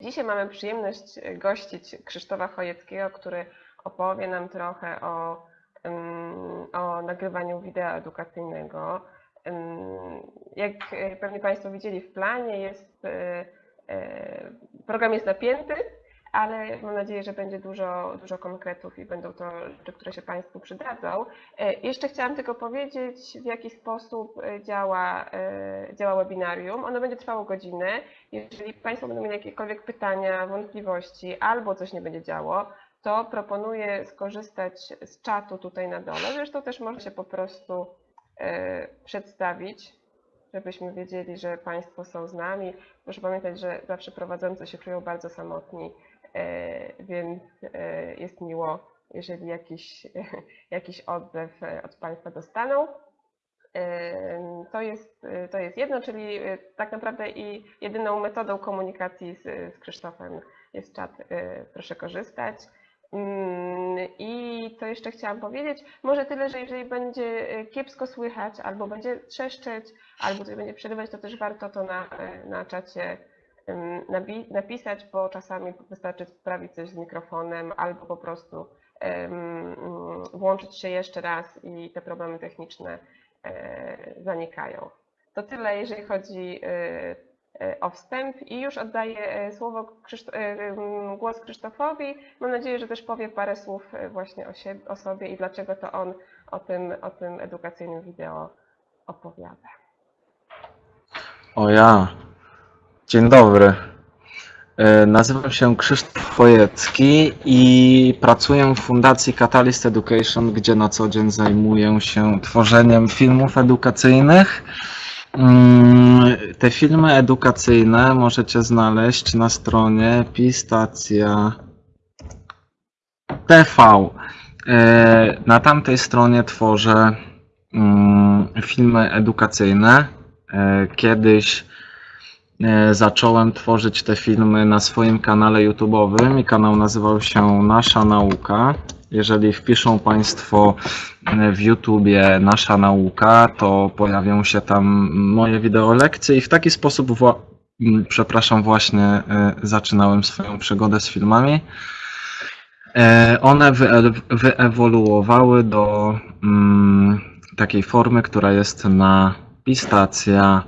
Dzisiaj mamy przyjemność gościć Krzysztofa Chojeckiego, który opowie nam trochę o, o nagrywaniu wideo edukacyjnego. Jak pewnie Państwo widzieli w planie, jest, e, e, program jest napięty, ale mam nadzieję, że będzie dużo, dużo konkretów i będą to rzeczy, które się Państwu przydadzą. E, jeszcze chciałam tylko powiedzieć, w jaki sposób e, działa, e, działa webinarium. Ono będzie trwało godzinę. Jeżeli Państwo będą mieli jakiekolwiek pytania, wątpliwości albo coś nie będzie działo, to proponuję skorzystać z czatu tutaj na dole. Zresztą też można się po prostu przedstawić, żebyśmy wiedzieli, że Państwo są z nami. Proszę pamiętać, że zawsze prowadzący się czują bardzo samotni więc e, jest miło, jeżeli jakiś, jakiś odzew e, od Państwa dostaną. To jest, to jest jedno, czyli tak naprawdę i jedyną metodą komunikacji z, z Krzysztofem jest czat. Proszę korzystać. Mm, I co jeszcze chciałam powiedzieć? Może tyle, że jeżeli będzie kiepsko słychać, albo będzie trzeszczeć, albo będzie przerywać, to też warto to na, na czacie napisać, bo czasami wystarczy sprawić coś z mikrofonem albo po prostu włączyć się jeszcze raz i te problemy techniczne e, zanikają. To tyle, jeżeli chodzi e, e, o wstęp i już oddaję słowo głos Krzysztofowi. Mam nadzieję, że też powie parę słów właśnie o, siebie, o sobie i dlaczego to on o tym, o tym edukacyjnym wideo opowiada. O ja, Dzień dobry. E, nazywam się Krzysztof Chojecki i pracuję w Fundacji Catalyst Education, gdzie na co dzień zajmuję się tworzeniem filmów edukacyjnych. Mm, te filmy edukacyjne możecie znaleźć na stronie Pistacja TV. E, na tamtej stronie tworzę mm, filmy edukacyjne. E, kiedyś zacząłem tworzyć te filmy na swoim kanale YouTube'owym i kanał nazywał się Nasza Nauka. Jeżeli wpiszą Państwo e, w YouTubie Nasza Nauka, to pojawią się tam moje wideo lekcje i w taki sposób, wła przepraszam, właśnie e, zaczynałem swoją przygodę z filmami. One wyewoluowały do mm, takiej formy, która jest na Pistacja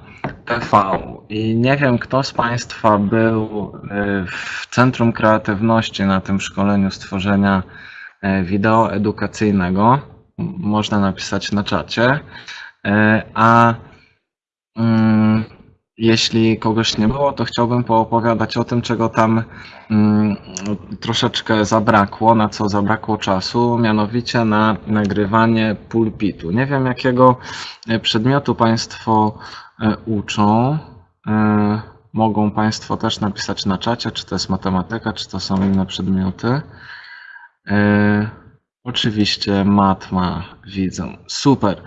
TV. I nie wiem, kto z Państwa był y, w Centrum Kreatywności na tym szkoleniu stworzenia y, wideo edukacyjnego. Można napisać na czacie. Y, a mm, jeśli kogoś nie było, to chciałbym poopowiadać o tym, czego tam mm, troszeczkę zabrakło, na co zabrakło czasu, mianowicie na nagrywanie pulpitu. Nie wiem, jakiego przedmiotu Państwo uczą. E, mogą Państwo też napisać na czacie, czy to jest matematyka, czy to są inne przedmioty. E, oczywiście matma widzą. Super.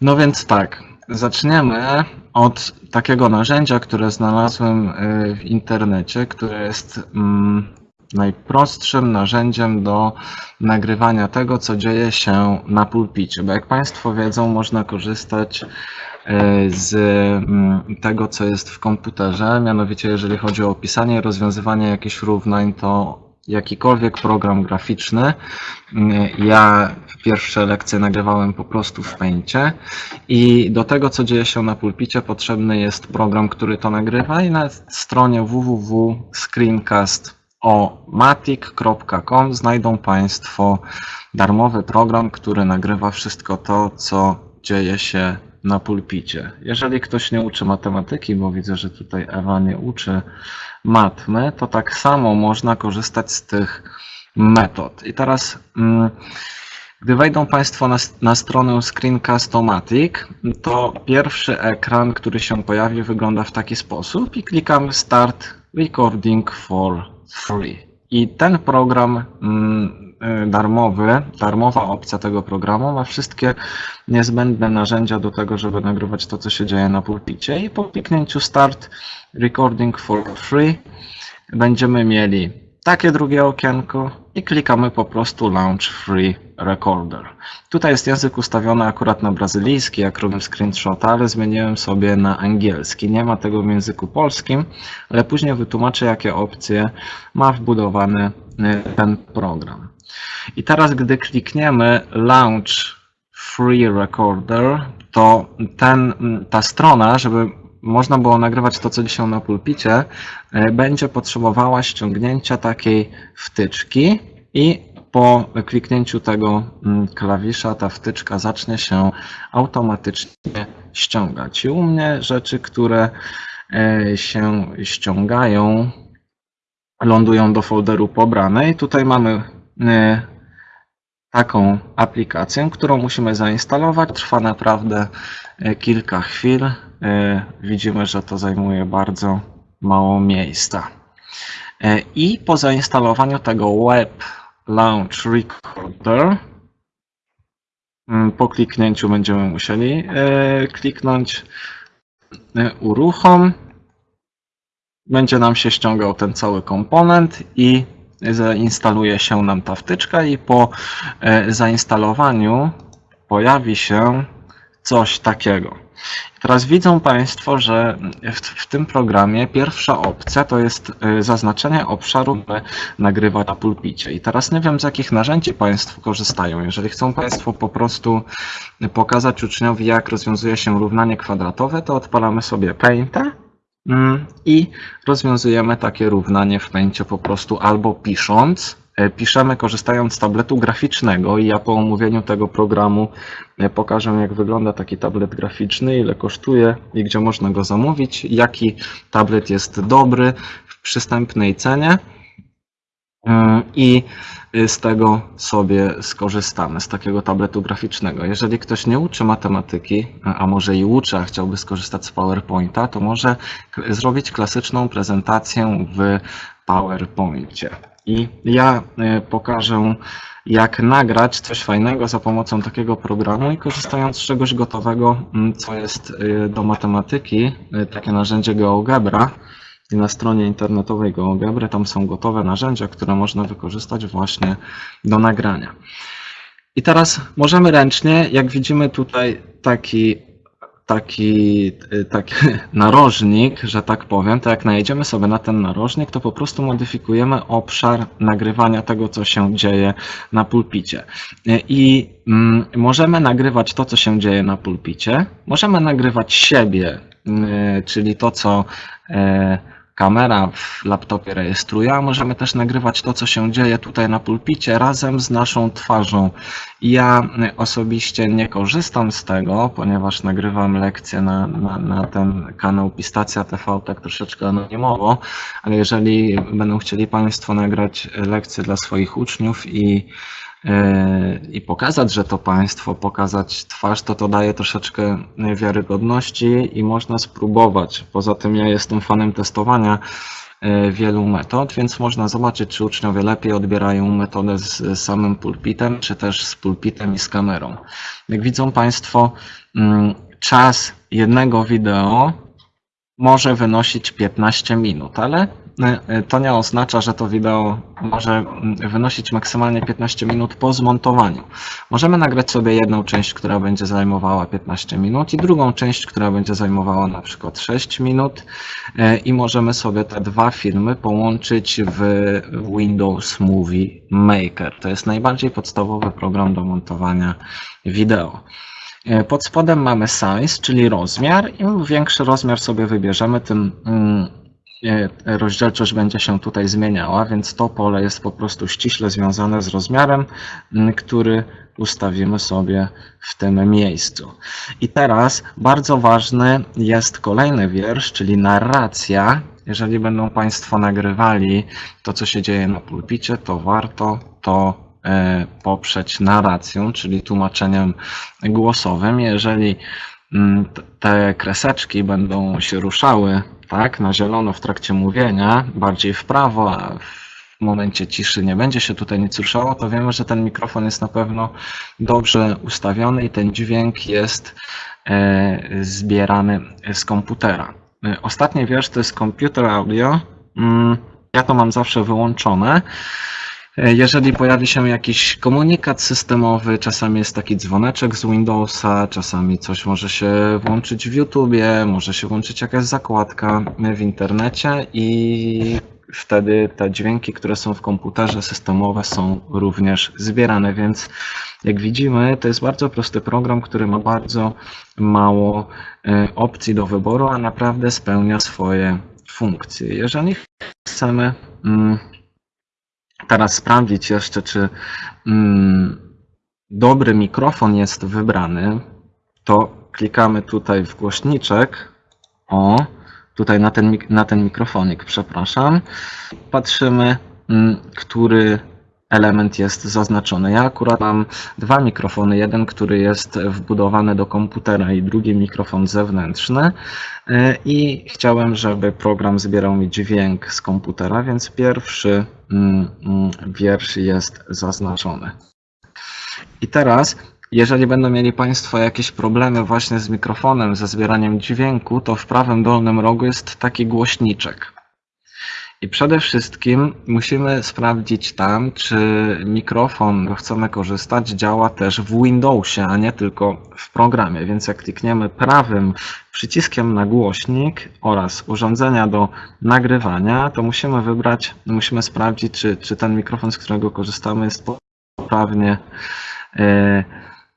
No więc tak, zaczniemy od takiego narzędzia, które znalazłem w internecie, które jest mm, najprostszym narzędziem do nagrywania tego, co dzieje się na pulpicie. Bo jak Państwo wiedzą, można korzystać E, z mm, tego, co jest w komputerze. Mianowicie, jeżeli chodzi o opisanie, rozwiązywanie jakichś równań, to jakikolwiek program graficzny. Mm, ja pierwsze lekcje nagrywałem po prostu w Paintie i do tego, co dzieje się na pulpicie, potrzebny jest program, który to nagrywa i na stronie www.screencast.omatic.com znajdą Państwo darmowy program, który nagrywa wszystko to, co dzieje się na pulpicie. Jeżeli ktoś nie uczy matematyki, bo widzę, że tutaj Ewa nie uczy matmy, to tak samo można korzystać z tych metod. I teraz, mm, gdy wejdą Państwo na, na stronę Screencast-O-Matic, to pierwszy ekran, który się pojawi, wygląda w taki sposób i klikamy Start Recording for Free. I ten program mm, darmowy, darmowa opcja tego programu ma wszystkie niezbędne narzędzia do tego, żeby nagrywać to, co się dzieje na pulpicie i po kliknięciu Start Recording for Free będziemy mieli takie drugie okienko i klikamy po prostu Launch Free Recorder. Tutaj jest język ustawiony akurat na brazylijski, jak robię screenshota, ale zmieniłem sobie na angielski. Nie ma tego w języku polskim, ale później wytłumaczę, jakie opcje ma wbudowany y, ten program. I teraz, gdy klikniemy Launch Free Recorder, to ten, ta strona, żeby można było nagrywać to, co dzisiaj na pulpicie, e, będzie potrzebowała ściągnięcia takiej wtyczki i po kliknięciu tego mm, klawisza ta wtyczka zacznie się automatycznie ściągać. I u mnie rzeczy, które e, się ściągają, lądują do folderu pobranej. Tutaj mamy taką aplikację, którą musimy zainstalować. Trwa naprawdę kilka chwil. Widzimy, że to zajmuje bardzo mało miejsca. I po zainstalowaniu tego Web Launch Recorder, mm, po kliknięciu będziemy musieli kliknąć uruchom. Będzie nam się ściągał ten cały komponent i zainstaluje się nam ta wtyczka i po zainstalowaniu pojawi się coś takiego. Teraz widzą Państwo, że w, w, tym programie pierwsza opcja to jest zaznaczenie obszaru nagrywa na pulpicie. I teraz nie wiem z jakich narzędzi Państwo korzystają. Jeżeli chcą Państwo po prostu pokazać uczniowi jak rozwiązuje się równanie kwadratowe, to odpalamy sobie Paint'a i rozwiązujemy takie równanie w Paint'cie po prostu albo pisząc, piszemy korzystając z tabletu graficznego i ja po omówieniu tego programu pokażę jak wygląda taki tablet graficzny, ile kosztuje i gdzie można go zamówić, jaki tablet jest dobry w przystępnej cenie i z tego sobie skorzystamy, z takiego tabletu graficznego. Jeżeli ktoś nie uczy matematyki, a może i uczy, a chciałby skorzystać z PowerPointa, to może zrobić klasyczną prezentację w PowerPoincie. I ja pokażę, jak nagrać coś fajnego za pomocą takiego programu i korzystając z czegoś gotowego, co jest do matematyki, takie narzędzie GeoGebra. Na stronie internetowej GeoGebry tam są gotowe narzędzia, które można wykorzystać właśnie do nagrania. I teraz możemy ręcznie, jak widzimy tutaj taki taki, taki narożnik, że tak powiem, to jak najedziemy sobie na ten narożnik, to po prostu modyfikujemy obszar nagrywania tego, co się dzieje na pulpicie. I mm, możemy nagrywać to, co się dzieje na pulpicie, możemy nagrywać siebie, czyli to, co kamera w laptopie rejestruje, a możemy też nagrywać to, co się dzieje tutaj na pulpicie razem z naszą twarzą. Ja osobiście nie korzystam z tego, ponieważ nagrywam lekcje na, na, na ten kanał Pistacja TV tak troszeczkę anonimowo, ale jeżeli będą chcieli Państwo nagrać lekcje dla swoich uczniów i i pokazać, że to państwo, pokazać twarz, to to daje troszeczkę wiarygodności i można spróbować. Poza tym ja jestem fanem testowania wielu metod, więc można zobaczyć, czy uczniowie lepiej odbierają metodę z samym pulpitem, czy też z pulpitem i z kamerą. Jak widzą Państwo, czas jednego wideo może wynosić 15 minut, ale to nie oznacza, że to wideo może wynosić maksymalnie 15 minut po zmontowaniu. Możemy nagrać sobie jedną część, która będzie zajmowała 15 minut i drugą część, która będzie zajmowała na przykład 6 minut i możemy sobie te dwa filmy połączyć w Windows Movie Maker. To jest najbardziej podstawowy program do montowania wideo. Pod spodem mamy size, czyli rozmiar. Im większy rozmiar sobie wybierzemy, tym rozdzielczość będzie się tutaj zmieniała, więc to pole jest po prostu ściśle związane z rozmiarem, który ustawimy sobie w tym miejscu. I teraz bardzo ważny jest kolejny wiersz, czyli narracja. Jeżeli będą Państwo nagrywali to, co się dzieje na pulpicie, to warto to poprzeć narracją, czyli tłumaczeniem głosowym. Jeżeli te kreseczki będą się ruszały tak, na zielono w trakcie mówienia, bardziej w prawo, a w momencie ciszy nie będzie się tutaj nic ruszało, to wiemy, że ten mikrofon jest na pewno dobrze ustawiony i ten dźwięk jest zbierany z komputera. Ostatni wiersz to jest Computer Audio. Ja to mam zawsze wyłączone. E, Jeżeli pojawi się jakiś komunikat systemowy, czasami jest taki dzwoneczek z Windowsa, czasami coś może się włączyć w YouTubie, może się włączyć jakaś zakładka w internecie i wtedy te dźwięki, które są w komputerze systemowe są również zbierane, więc jak widzimy, to jest bardzo prosty program, który ma bardzo mało e, opcji do wyboru, a naprawdę spełnia swoje funkcje. Jeżeli chcemy mm, teraz sprawdzić jeszcze, czy mm, dobry mikrofon jest wybrany, to klikamy tutaj w głośniczek. O, tutaj na ten, na ten mikrofonik, przepraszam. Patrzymy, mm, który element jest zaznaczony. Ja akurat mam dwa mikrofony. Jeden, który jest wbudowany do komputera i drugi mikrofon zewnętrzny. Y, I chciałem, żeby program zbierał mi dźwięk z komputera, więc pierwszy mm, mm, wiersz jest zaznaczony. I teraz, jeżeli będą mieli Państwo jakieś problemy właśnie z mikrofonem, ze zbieraniem dźwięku, to w prawym dolnym rogu jest taki głośniczek. I przede wszystkim musimy sprawdzić tam, czy mikrofon, którego chcemy korzystać, działa też w Windowsie, a nie tylko w programie. Więc jak klikniemy prawym przyciskiem na głośnik oraz urządzenia do nagrywania, to musimy wybrać, musimy sprawdzić, czy, czy ten mikrofon, z którego korzystamy, jest poprawnie e,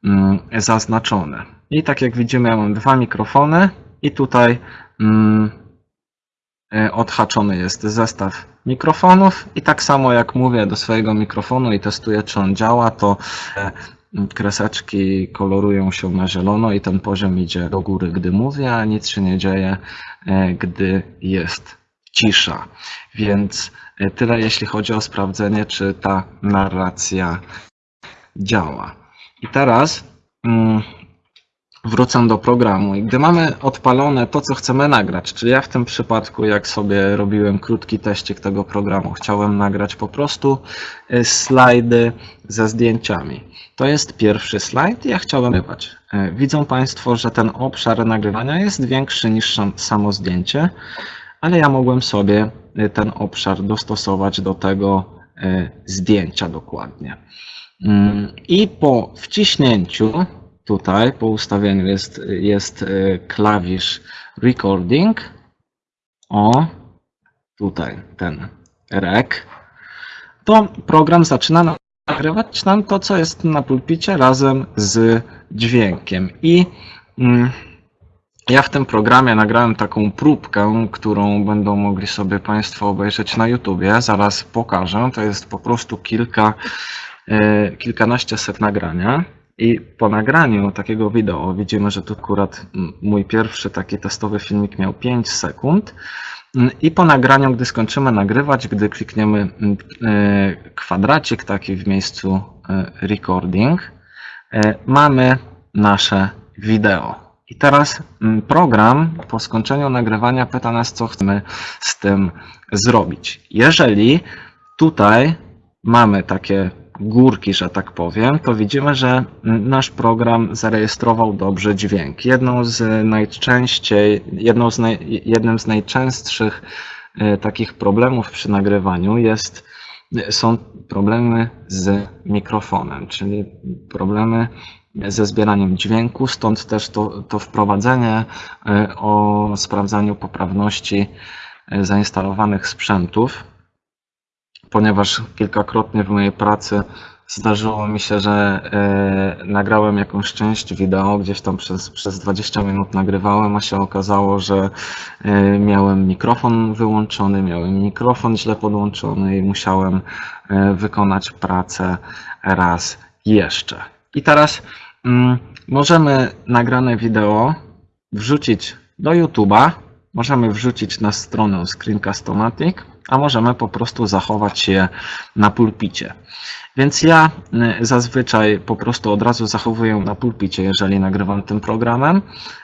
mm, zaznaczony. I tak jak widzimy, ja mam dwa mikrofony i tutaj mm, odhaczony jest zestaw mikrofonów i tak samo jak mówię do swojego mikrofonu i testuję, czy on działa, to e, kreseczki kolorują się na zielono i ten poziom idzie do góry, gdy mówię, a nic się nie dzieje, e, gdy jest cisza. Więc e, tyle jeśli chodzi o sprawdzenie, czy ta narracja działa. I teraz mm, wrócę do programu. I gdy mamy odpalone to, co chcemy nagrać, czyli ja w tym przypadku, jak sobie robiłem krótki teścik tego programu, chciałem nagrać po prostu y, slajdy ze zdjęciami. To jest pierwszy slajd ja chciałem nagrywać. Y, Widzą Państwo, że ten obszar nagrywania jest większy niż sam- samo zdjęcie, ale ja mogłem sobie y, ten obszar dostosować do tego zdjęcia dokładnie. Mm, I po wciśnięciu tutaj, po ustawieniu jest, jest y, klawisz recording. O, tutaj ten rec. To program zaczyna nagrywać nam to, co jest na pulpicie razem z dźwiękiem. I mm, ja w tym programie nagrałem taką próbkę, którą będą mogli sobie Państwo obejrzeć na YouTubie. Zaraz pokażę. To jest po prostu kilka, e, kilkanaście set nagrania. I po nagraniu takiego wideo widzimy, że tu akurat mój pierwszy taki testowy filmik miał 5 sekund. I po nagraniu, gdy skończymy nagrywać, gdy klikniemy e, kwadracik taki w miejscu e, recording, e, mamy nasze wideo. I teraz program po skończeniu nagrywania pyta nas, co chcemy z tym zrobić. Jeżeli tutaj mamy takie górki, że tak powiem, to widzimy, że nasz program zarejestrował dobrze dźwięk. Jedną z najczęściej, jedną z naj, jednym z najczęstszych e, takich problemów przy nagrywaniu jest, są problemy z mikrofonem, czyli problemy ze zbieraniem dźwięku, stąd też to, to wprowadzenie e, o sprawdzaniu poprawności e, zainstalowanych sprzętów, ponieważ kilkakrotnie w mojej pracy zdarzyło mi się, że e, nagrałem jakąś część wideo, gdzieś tam przez, przez 20 minut nagrywałem, a się okazało, że e, miałem mikrofon wyłączony, miałem mikrofon źle podłączony i musiałem e, wykonać pracę raz jeszcze. I teraz mm, możemy nagrane wideo wrzucić do YouTube'a, możemy wrzucić na stronę Screencast-O-Matic, a możemy po prostu zachować je na pulpicie. Więc ja y, zazwyczaj po prostu od razu zachowuję na pulpicie, jeżeli nagrywam tym programem,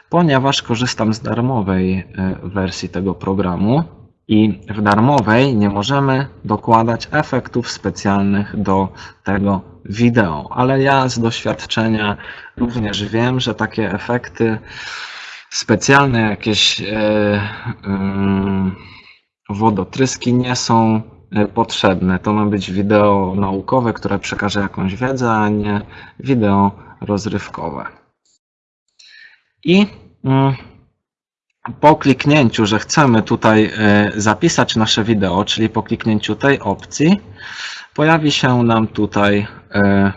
ponieważ korzystam z darmowej y, wersji tego programu i w darmowej nie możemy dokładać efektów specjalnych do tego wideo. Ale ja z doświadczenia również wiem, że takie efekty specjalne, jakieś e, ym, wodotryski nie są e, potrzebne. To ma być wideo naukowe, które przekaże jakąś wiedzę, a nie wideo rozrywkowe. I mm, po kliknięciu, że chcemy tutaj e, zapisać nasze wideo, czyli po kliknięciu tej opcji, pojawi się nam tutaj e,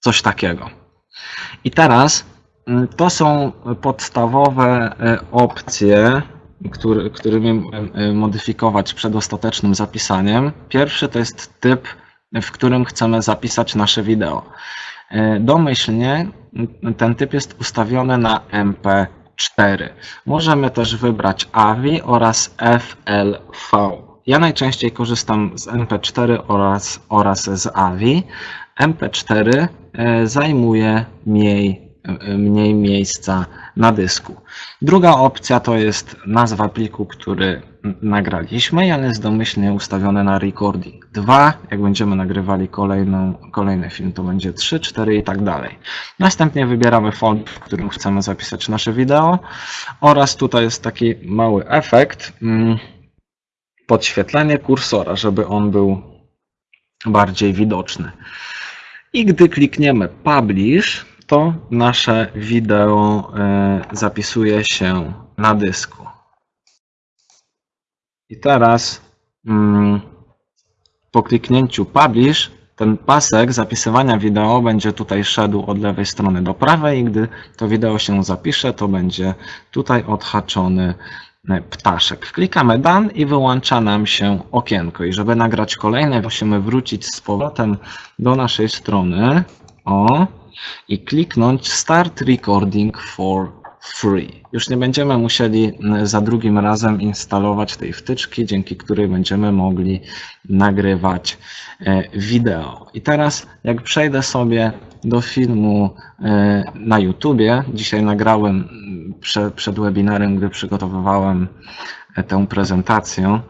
coś takiego. I teraz mm, to są podstawowe opcje, który, którymi e, modyfikować przed ostatecznym zapisaniem. Pierwszy to jest typ, w którym chcemy zapisać nasze wideo. E, Domyślnie ten typ jest ustawiony na MP4. Możemy też wybrać AVI oraz FLV. Ja najczęściej korzystam z MP4 oraz, oraz z AVI. MP4 e, zajmuje mniej, mniej miejsca na dysku. Druga opcja to jest nazwa pliku, który nagraliśmy, ale jest domyślnie ustawione na recording 2. Jak będziemy nagrywali kolejną, kolejny film, to będzie 3, 4 i tak dalej. Następnie wybieramy folder, w którym chcemy zapisać nasze wideo oraz tutaj jest taki mały efekt, mm, podświetlenie kursora, żeby on był bardziej widoczny. I gdy klikniemy Publish, to nasze wideo e, zapisuje się na dysku. I teraz mm, po kliknięciu Publish ten pasek zapisywania wideo będzie tutaj szedł od lewej strony do prawej i gdy to wideo się zapisze, to będzie tutaj odhaczony e, ptaszek. Klikamy Done i wyłącza nam się okienko. I żeby nagrać kolejne, musimy wrócić z powrotem do naszej strony. O, i kliknąć Start Recording for Free. Już nie będziemy musieli mm, za drugim razem instalować tej wtyczki, dzięki której będziemy mogli nagrywać e, wideo. I teraz jak przejdę sobie do filmu e, na YouTubie, dzisiaj nagrałem mm, przed, przed webinarem, gdy przygotowywałem e, tę prezentację,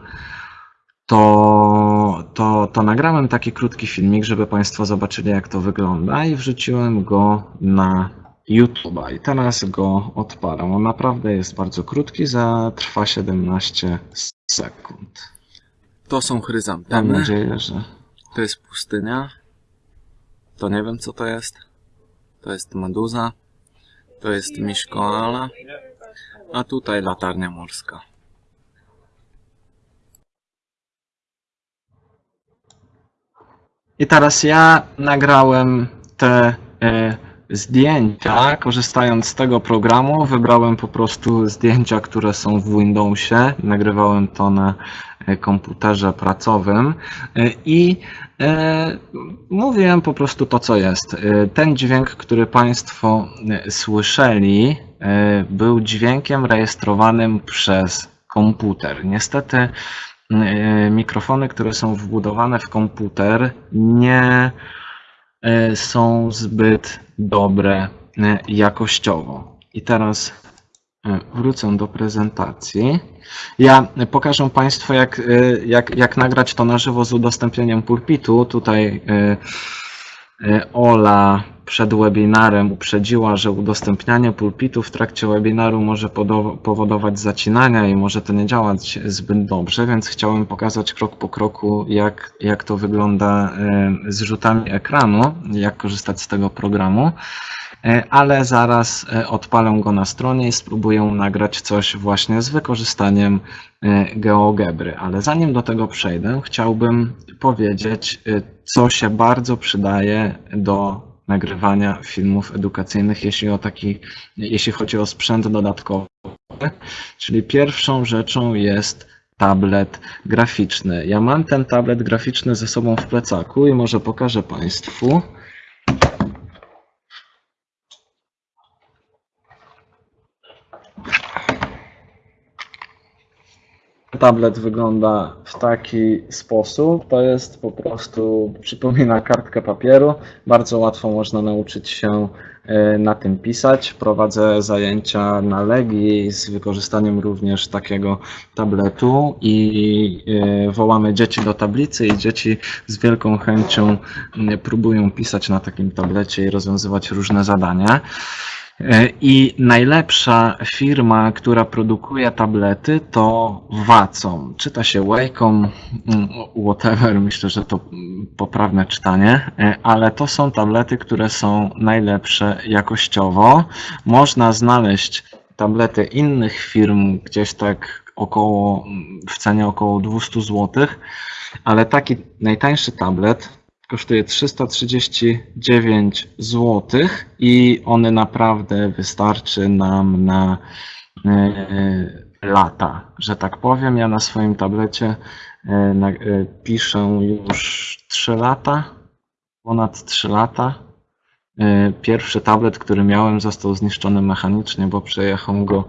to, to, to nagrałem taki krótki filmik, żeby Państwo zobaczyli, jak to wygląda i wrzuciłem go na YouTube'a. I teraz go odpalam. On naprawdę jest bardzo krótki, za trwa 17 sekund. To są Mam chryzantemy. nadzieję, że To jest pustynia. To nie wiem co to jest. To jest meduza. To jest miś koala. A tutaj latarnia morska. I teraz ja nagrałem te e, zdjęcia, korzystając z tego programu, wybrałem po prostu zdjęcia, które są w Windowsie, nagrywałem to na e, komputerze pracowym e, i e, mówiłem po prostu to, co jest. E, Ten dźwięk, który Państwo słyszeli, e, był dźwiękiem rejestrowanym przez komputer. Niestety mikrofony, które są wbudowane w komputer, nie e, są zbyt dobre e, jakościowo. I teraz wrócę do prezentacji. Ja pokażę Państwu, jak, jak, jak nagrać to na żywo z udostępnieniem pulpitu. Tutaj Ola przed webinarem uprzedziła, że udostępnianie pulpitu w trakcie webinaru może powodować zacinania i może to nie działać zbyt dobrze, więc chciałem pokazać krok po kroku, jak, jak to wygląda e, z rzutami ekranu, jak korzystać z tego programu. E, Ale zaraz e, odpalę go na stronie i spróbuję nagrać coś właśnie z wykorzystaniem e, GeoGebry. Ale zanim do tego przejdę, chciałbym powiedzieć, co się bardzo przydaje do nagrywania filmów edukacyjnych, jeśli, o taki, jeśli chodzi o sprzęt dodatkowy. Czyli pierwszą rzeczą jest tablet graficzny. Ja mam ten tablet graficzny ze sobą w plecaku i może pokażę Państwu. Tablet wygląda w taki sposób. To jest po prostu, przypomina kartkę papieru. Bardzo łatwo można nauczyć się e, na tym pisać. Prowadzę zajęcia na Legii z wykorzystaniem również takiego tabletu i e, wołamy dzieci do tablicy i dzieci z wielką chęcią próbują pisać na takim tablecie i rozwiązywać różne zadania. E, I najlepsza firma, która produkuje tablety to Wacom. Czyta się Wacom, mm, whatever, myślę, że to mm, poprawne czytanie, e, ale to są tablety, które są najlepsze jakościowo. Można znaleźć tablety innych firm gdzieś tak około, w cenie około 200 zł, ale taki najtańszy tablet kosztuje 339 zł i one naprawdę wystarczy nam na e, lata, że tak powiem. Ja na swoim tablecie e, e, piszę już 3 lata, ponad 3 lata. Pierwszy tablet, który miałem, został zniszczony mechanicznie, bo przejechał go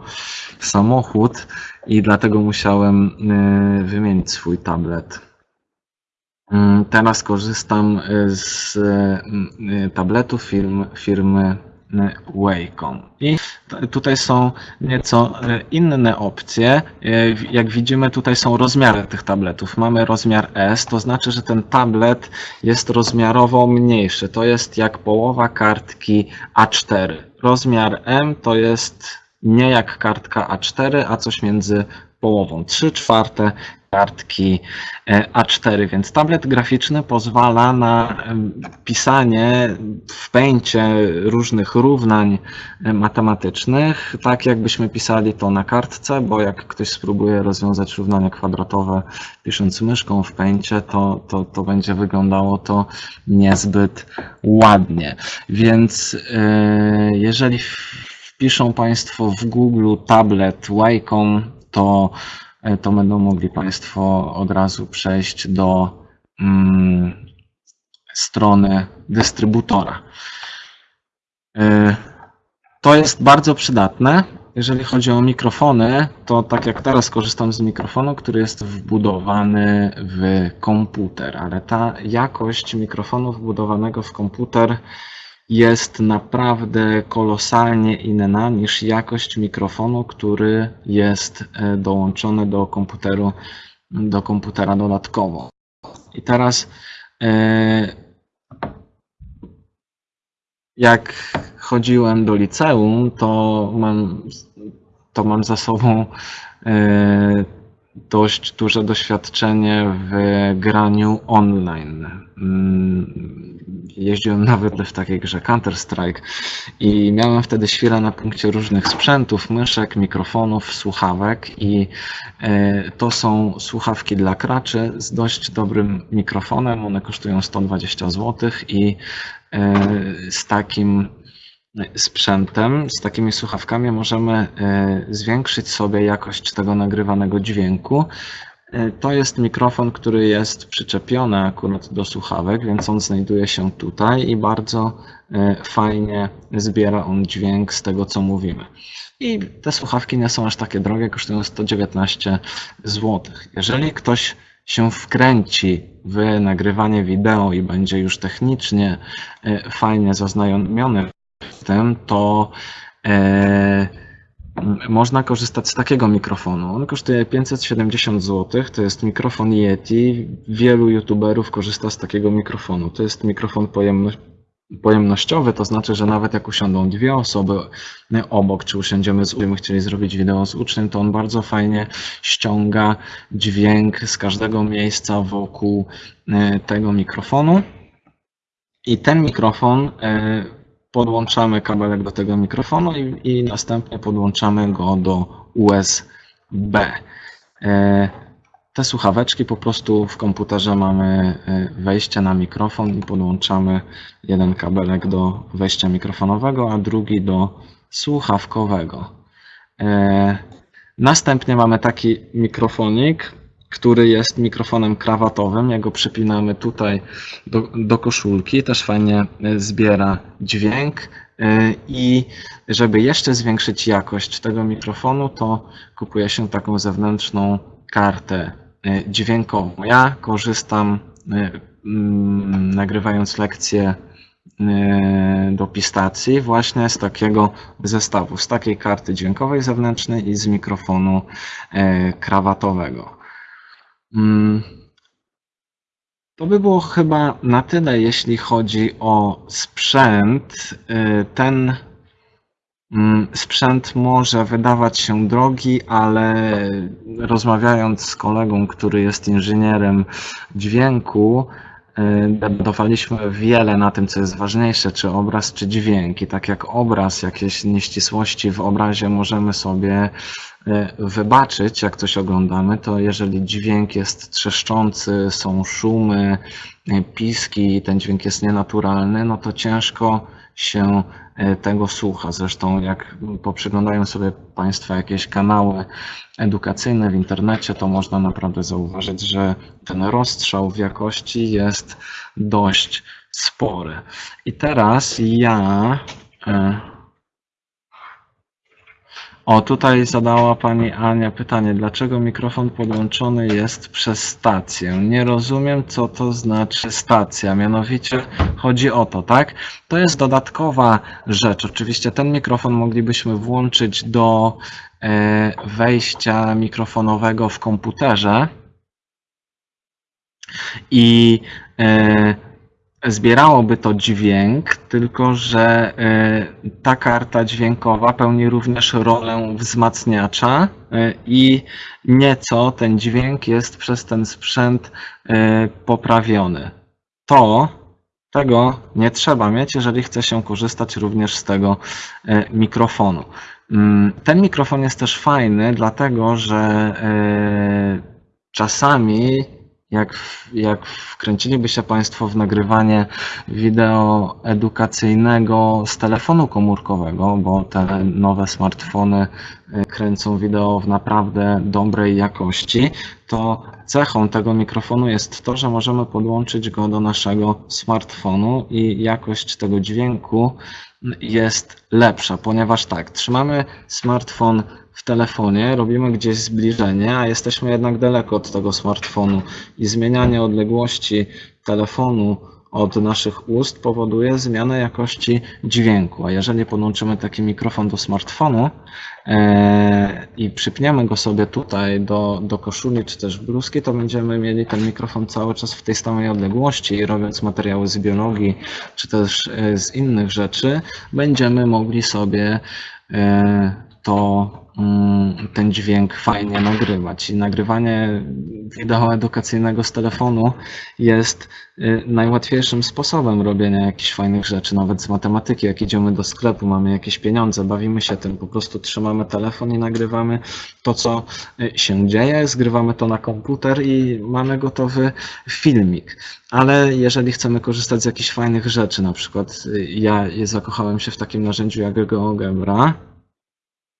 samochód i dlatego musiałem wymienić swój tablet. Mm, Teraz korzystam y, z y, tabletów firm, firmy y, Wacom. I tutaj są nieco y, inne opcje. Y, Jak widzimy, tutaj są rozmiary tych tabletów. Mamy rozmiar S, to znaczy, że ten tablet jest rozmiarowo mniejszy. To jest jak połowa kartki A4. Rozmiar M to jest nie jak kartka A4, a coś między połową. 3 czwarte kartki e, A4, więc tablet graficzny pozwala na pisanie w pęcie różnych równań e, matematycznych, tak jakbyśmy pisali to na kartce, bo jak ktoś spróbuje rozwiązać równania kwadratowe pisząc myszką w pęcie, to, to, to będzie wyglądało to niezbyt ładnie. Więc e, jeżeli wpiszą Państwo w Google tablet Wacom, to e, to będą mogli Państwo od razu przejść do mm, strony dystrybutora. E, To jest bardzo przydatne. Jeżeli chodzi o mikrofony, to tak jak teraz korzystam z mikrofonu, który jest wbudowany w komputer, ale ta jakość mikrofonu wbudowanego w komputer jest naprawdę kolosalnie inna niż jakość mikrofonu, który jest e, dołączony do komputeru, do komputera dodatkowo. I teraz e, jak chodziłem do liceum, to mam, to mam za sobą e, dość duże doświadczenie w graniu online. Mm, Jeździłem nawet w takiej grze Counter-Strike i miałem wtedy świrę na punkcie różnych sprzętów, myszek, mikrofonów, słuchawek i e, to są słuchawki dla kraczy z dość dobrym mikrofonem. One kosztują 120 zł i e, z takim sprzętem, z takimi słuchawkami możemy e, zwiększyć sobie jakość tego nagrywanego dźwięku. E, To jest mikrofon, który jest przyczepiony akurat do słuchawek, więc on znajduje się tutaj i bardzo e, fajnie zbiera on dźwięk z tego, co mówimy. I te słuchawki nie są aż takie drogie, kosztują 119 zł. Jeżeli ktoś się wkręci w nagrywanie wideo i będzie już technicznie fajnie zaznajomiony tym, to e, można korzystać z takiego mikrofonu. On kosztuje 570 zł. To jest mikrofon Yeti. Wielu youtuberów korzysta z takiego mikrofonu. To jest mikrofon pojemno, pojemnościowy, to znaczy, że nawet jak usiądą dwie osoby obok, czy usiądziemy z uczniem, chcieli zrobić wideo z uczniem, to on bardzo fajnie ściąga dźwięk z każdego miejsca wokół e, tego mikrofonu. I ten mikrofon e, podłączamy kabelek do tego mikrofonu i, i następnie podłączamy go do USB. E, Te słuchaweczki po prostu w komputerze mamy e, wejście na mikrofon i podłączamy jeden kabelek do wejścia mikrofonowego, a drugi do słuchawkowego. E, Następnie mamy taki mikrofonik, który jest mikrofonem krawatowym. Jak go przypinamy tutaj do, do koszulki, też fajnie e, zbiera dźwięk. E, I żeby jeszcze zwiększyć jakość tego mikrofonu, to kupuje się taką zewnętrzną kartę e, dźwiękową. Ja korzystam, mm, nagrywając lekcje do pistacji, właśnie z takiego zestawu, z takiej karty dźwiękowej zewnętrznej i z mikrofonu krawatowego. Mm. To by było chyba na tyle, jeśli chodzi o sprzęt. Y, Ten Mm, Sprzęt może wydawać się drogi, ale rozmawiając z kolegą, który jest inżynierem dźwięku, debatowaliśmy wiele na tym, co jest ważniejsze, czy obraz, czy dźwięk. I tak jak obraz, jakieś nieścisłości w obrazie możemy sobie y, wybaczyć, jak coś oglądamy, to jeżeli dźwięk jest trzeszczący, są szumy, y, piski, ten dźwięk jest nienaturalny, no to ciężko się e, tego słucha. Zresztą jak poprzyglądają sobie Państwo jakieś kanały edukacyjne w internecie, to można naprawdę zauważyć, że ten rozstrzał w jakości jest dość spory. I teraz ja. O, tutaj zadała Pani Ania pytanie, dlaczego mikrofon podłączony jest przez stację? Nie rozumiem, co to znaczy stacja. Mianowicie chodzi o to, tak? To jest dodatkowa rzecz. Oczywiście ten mikrofon moglibyśmy włączyć do e, wejścia mikrofonowego w komputerze i e, zbierałoby to dźwięk, tylko że e, ta karta dźwiękowa pełni również rolę wzmacniacza e, i nieco ten dźwięk jest przez ten sprzęt e, poprawiony. To tego nie trzeba mieć, jeżeli chce się korzystać również z tego mikrofonu. Mm, Ten mikrofon jest też fajny, dlatego że czasami jak, jak wkręciliby się Państwo w nagrywanie wideo edukacyjnego z telefonu komórkowego, bo te nowe smartfony e, kręcą wideo w naprawdę dobrej jakości, to cechą tego mikrofonu jest to, że możemy podłączyć go do naszego smartfonu i jakość tego dźwięku jest lepsza, ponieważ tak, trzymamy smartfon w telefonie, robimy gdzieś zbliżenie, a jesteśmy jednak daleko od tego smartfonu i zmienianie odległości telefonu od naszych ust powoduje zmianę jakości dźwięku. A jeżeli podłączymy taki mikrofon do smartfonu e, i przypniemy go sobie tutaj do, do koszuli czy też bluzki, to będziemy mieli ten mikrofon cały czas w tej samej odległości i robiąc materiały z biologii czy też e, z innych rzeczy, będziemy mogli sobie e, to ten dźwięk fajnie nagrywać. I nagrywanie wideo edukacyjnego z telefonu jest y, najłatwiejszym sposobem robienia jakichś fajnych rzeczy, nawet z matematyki. Jak idziemy do sklepu, mamy jakieś pieniądze, bawimy się tym, po prostu trzymamy telefon i nagrywamy to, co y, się dzieje, zgrywamy to na komputer i mamy gotowy filmik. Ale jeżeli chcemy korzystać z jakichś fajnych rzeczy, na przykład y, ja zakochałem się w takim narzędziu jak GeoGebra,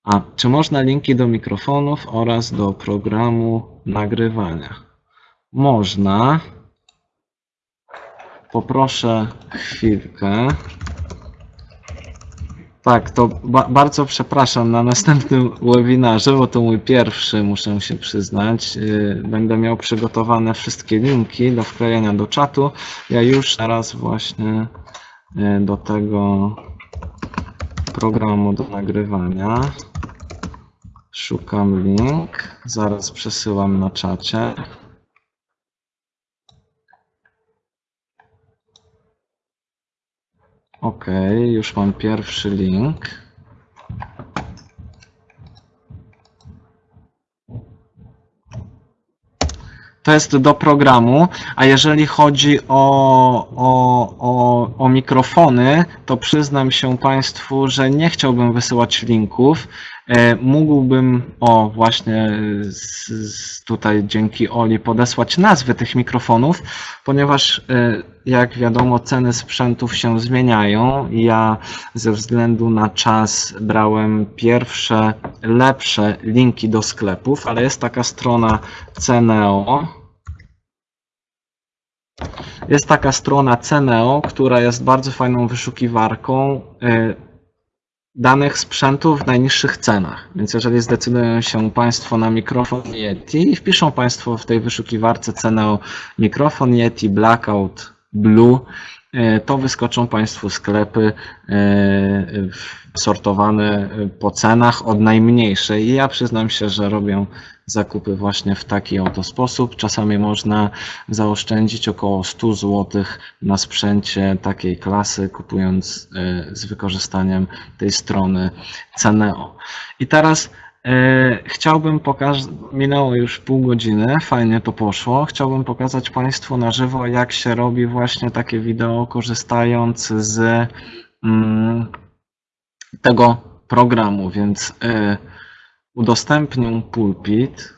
a czy można linki do mikrofonów oraz do programu nagrywania? Można. Poproszę chwilkę. Tak, to ba bardzo przepraszam na następnym webinarze, bo to mój pierwszy, muszę się przyznać. Yy, Będę miał przygotowane wszystkie linki do wklejenia do czatu. Ja już teraz właśnie yy, do tego programu do nagrywania. Szukam link, zaraz przesyłam na czacie. Ok, już mam pierwszy link. To jest do programu, a jeżeli chodzi o, o, o, o mikrofony, to przyznam się Państwu, że nie chciałbym wysyłać linków. E, Mógłbym, o właśnie z, z tutaj dzięki Oli, podesłać nazwy tych mikrofonów, ponieważ e, jak wiadomo ceny sprzętów się zmieniają. Ja ze względu na czas brałem pierwsze, lepsze linki do sklepów, ale jest taka strona Ceneo. Jest taka strona Ceneo, która jest bardzo fajną wyszukiwarką danych sprzętów w najniższych cenach. Więc jeżeli zdecydują się Państwo na mikrofon Yeti i wpiszą Państwo w tej wyszukiwarce Ceneo mikrofon Yeti Blackout Blue, to wyskoczą Państwu sklepy e, sortowane po cenach od najmniejszej. I ja przyznam się, że robię zakupy właśnie w taki oto sposób. Czasami można zaoszczędzić około 100 zł na sprzęcie takiej klasy, kupując e, z wykorzystaniem tej strony Ceneo. I teraz e, chciałbym pokazać, minęło już pół godziny, fajnie to poszło. Chciałbym pokazać Państwu na żywo, jak się robi właśnie takie wideo, korzystając z mm, tego programu, więc y, udostępnię pulpit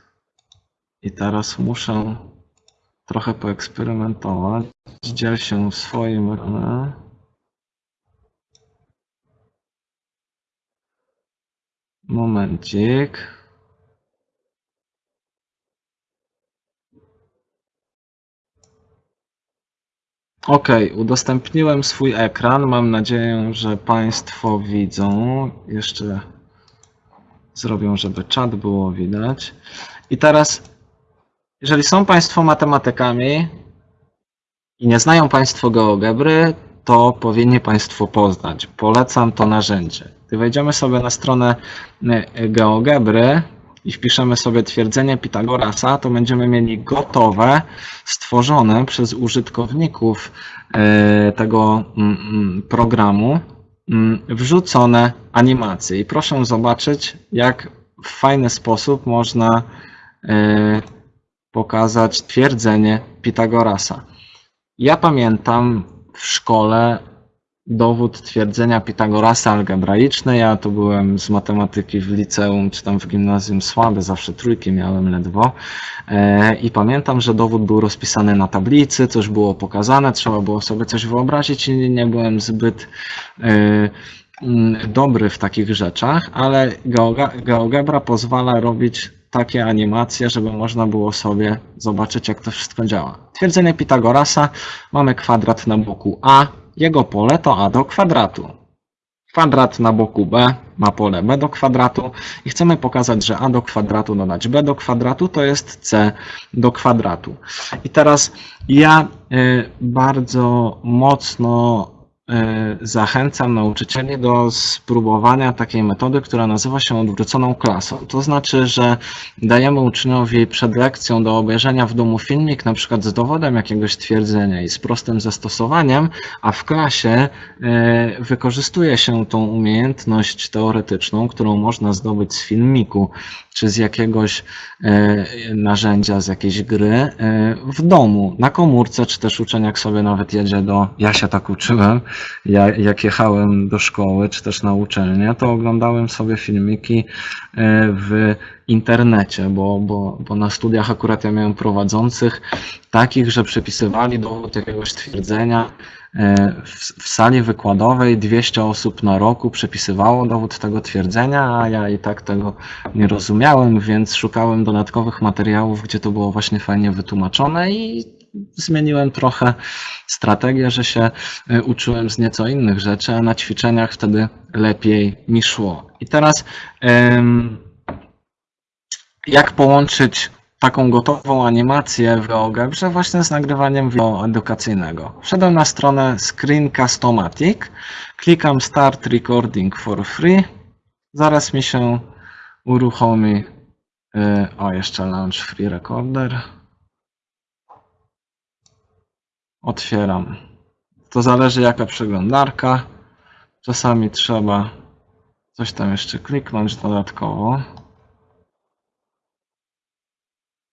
i teraz muszę trochę poeksperymentować. Dziel się w swoim. e, Momencik. Ok, udostępniłem swój ekran. Mam nadzieję, że Państwo widzą. Jeszcze zrobię, żeby czat było widać. I teraz, jeżeli są Państwo matematykami i nie znają Państwo GeoGebry, to powinni Państwo poznać. Polecam to narzędzie. Gdy wejdziemy sobie na stronę y, GeoGebry i wpiszemy sobie twierdzenie Pitagorasa, to będziemy mieli gotowe, stworzone przez użytkowników y, tego mm, mm, programu mm, wrzucone animacje. I proszę zobaczyć, jak w fajny sposób można y, pokazać twierdzenie Pitagorasa. Ja pamiętam w szkole dowód twierdzenia Pitagorasa algebraiczny. Ja to byłem z matematyki w liceum czy tam w gimnazjum słaby, zawsze trójki miałem ledwo. E, I pamiętam, że dowód był rozpisany na tablicy, coś było pokazane, trzeba było sobie coś wyobrazić i nie byłem zbyt e, mm, dobry w takich rzeczach, ale GeoGebra pozwala robić takie animacje, żeby można było sobie zobaczyć, jak to wszystko działa. Twierdzenie Pitagorasa, mamy kwadrat na boku A, jego pole to A do kwadratu. Kwadrat na boku B ma pole B do kwadratu i chcemy pokazać, że A do kwadratu dodać B do kwadratu to jest C do kwadratu. I teraz ja y, bardzo mocno zachęcam nauczycieli do spróbowania takiej metody, która nazywa się odwróconą klasą. To znaczy, że dajemy uczniowi przed lekcją do obejrzenia w domu filmik, na przykład z dowodem jakiegoś twierdzenia i z prostym zastosowaniem, a w klasie e, wykorzystuje się tą umiejętność teoretyczną, którą można zdobyć z filmiku, czy z jakiegoś e, narzędzia, z jakiejś gry e, w domu, na komórce, czy też uczeń jak sobie nawet jedzie do, ja się tak uczyłem, ja, jak jechałem do szkoły, czy też na uczelnię, to oglądałem sobie filmiki e, w internecie, bo, bo, bo na studiach akurat ja miałem prowadzących takich, że przepisywali dowód jakiegoś twierdzenia w, w sali wykładowej 200 osób na roku przepisywało dowód tego twierdzenia, a ja i tak tego nie rozumiałem, więc szukałem dodatkowych materiałów, gdzie to było właśnie fajnie wytłumaczone i zmieniłem trochę strategię, że się e, uczyłem z nieco innych rzeczy, a na ćwiczeniach wtedy lepiej mi szło. I teraz jak połączyć taką gotową animację w GeoGebrze właśnie z nagrywaniem wideo edukacyjnego. Wszedłem na stronę Screencast-O-Matic, klikam Start Recording for Free, zaraz mi się uruchomi, y, o jeszcze Launch Free Recorder, otwieram. To zależy jaka przeglądarka, czasami trzeba coś tam jeszcze kliknąć dodatkowo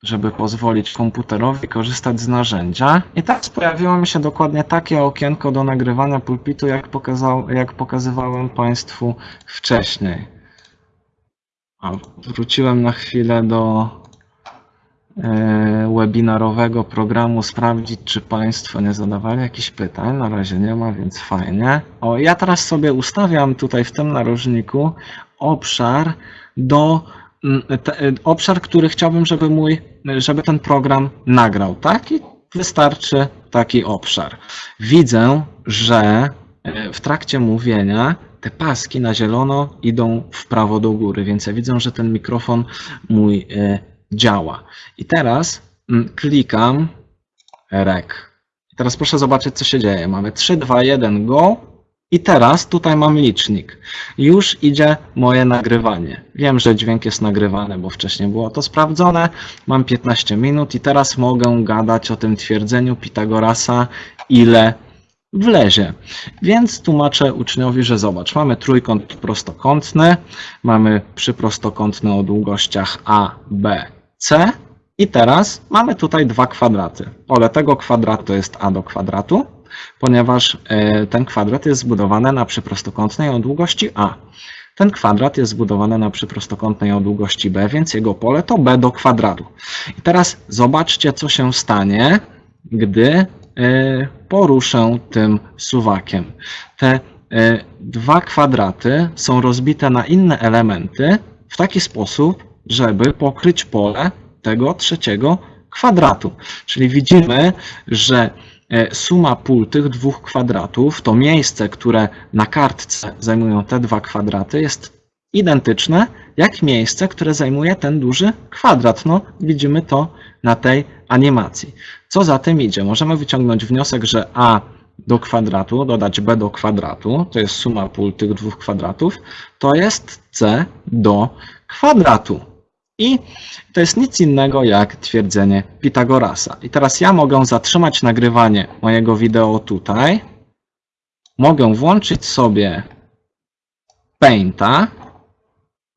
żeby pozwolić komputerowi korzystać z narzędzia. I teraz pojawiło mi się dokładnie takie okienko do nagrywania pulpitu, jak, pokazał, jak pokazywałem Państwu wcześniej. A, wróciłem na chwilę do e, webinarowego programu sprawdzić, czy Państwo nie zadawali jakichś pytań. Na razie nie ma, więc fajnie. O, ja teraz sobie ustawiam tutaj w tym narożniku obszar do te, e, obszar, który chciałbym, żeby mój, żeby ten program nagrał, tak? I wystarczy taki obszar. Widzę, że e, w trakcie mówienia te paski na zielono idą w prawo do góry, więc ja widzę, że ten mikrofon mój e, działa. I teraz mm, klikam rek. Teraz proszę zobaczyć, co się dzieje. Mamy 3, 2, 1, go. I teraz tutaj mam licznik. Już idzie moje nagrywanie. Wiem, że dźwięk jest nagrywany, bo wcześniej było to sprawdzone. Mam 15 minut i teraz mogę gadać o tym twierdzeniu Pitagorasa, ile wlezie. Więc tłumaczę uczniowi, że zobacz, mamy trójkąt prostokątny, mamy przyprostokątny o długościach A, B, C i teraz mamy tutaj dwa kwadraty. Pole tego kwadratu jest A do kwadratu, ponieważ e, ten kwadrat jest zbudowany na przyprostokątnej o długości A. Ten kwadrat jest zbudowany na przyprostokątnej o długości B, więc jego pole to B do kwadratu. I teraz zobaczcie, co się stanie, gdy e, poruszę tym suwakiem. Te e, dwa kwadraty są rozbite na inne elementy w taki sposób, żeby pokryć pole tego trzeciego kwadratu. Czyli widzimy, że e, suma pól tych dwóch kwadratów, to miejsce, które na kartce zajmują te dwa kwadraty, jest identyczne jak miejsce, które zajmuje ten duży kwadrat. No, widzimy to na tej animacji. Co za tym idzie? Możemy wyciągnąć wniosek, że a do kwadratu dodać b do kwadratu, to jest suma pól tych dwóch kwadratów, to jest c do kwadratu. I to jest nic innego jak twierdzenie Pitagorasa. I teraz ja mogę zatrzymać nagrywanie mojego wideo tutaj. Mogę włączyć sobie Painta.